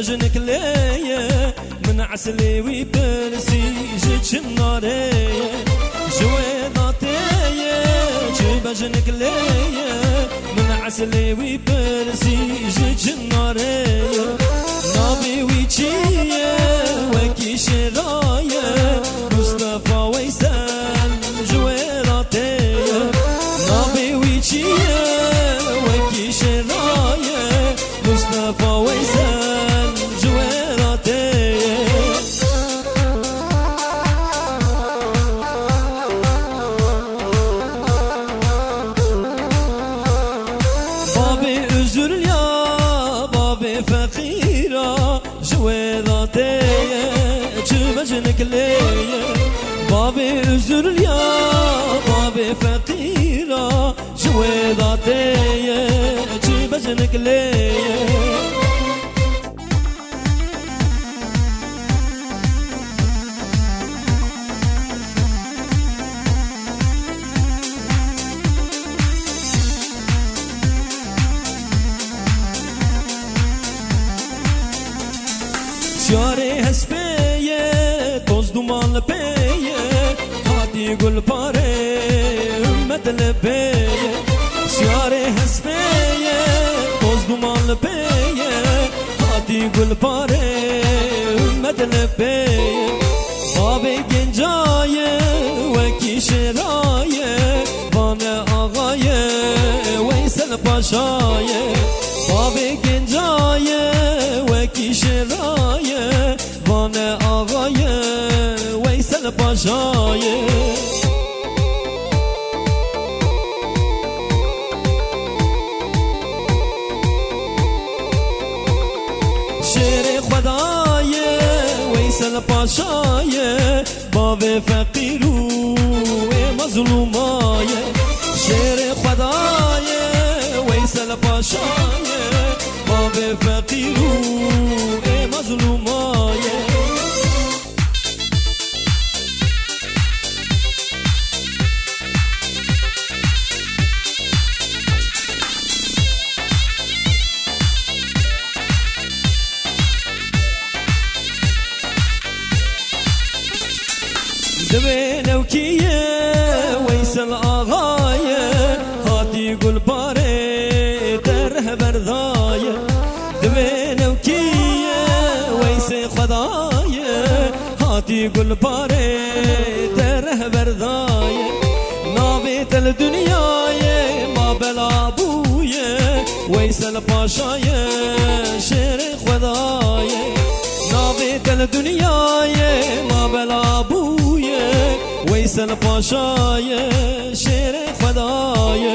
بجنك ليا من عسلي ويبرسي جيت النارية جويضاتي بجنك ليا من عسلي ويبرسي جيت النارية özür ya بابي فقيرة جويراتي جمجنك ليا بابي özür ya بابي فقيرة جويراتي جمجنك ليا dumanlı peye Hadi gül pare ümmetle peye Şare hespeye toz dumanlı peye Hadi gül pare ümmetle peye Abi gencaye ve kişiraye Bana ağaye Veysel paşaye Abi gencaye ve kişiraye Paşaye شیر خدای ویسل پاشای باب فقیرو مظلومای. شیر خدای ویسل پاشای باب فقیرو دبين وكية ويسل آغاية هاتي يقول باري تره برضاية دبين وكية ويسل خداية هاتي يقول باري تره برضاية نابت الدنيا ما بلا بوية ويسل باشاية شير خداية نابت الدنيا ما بلا بوية ویسل پاشای شیر خدایه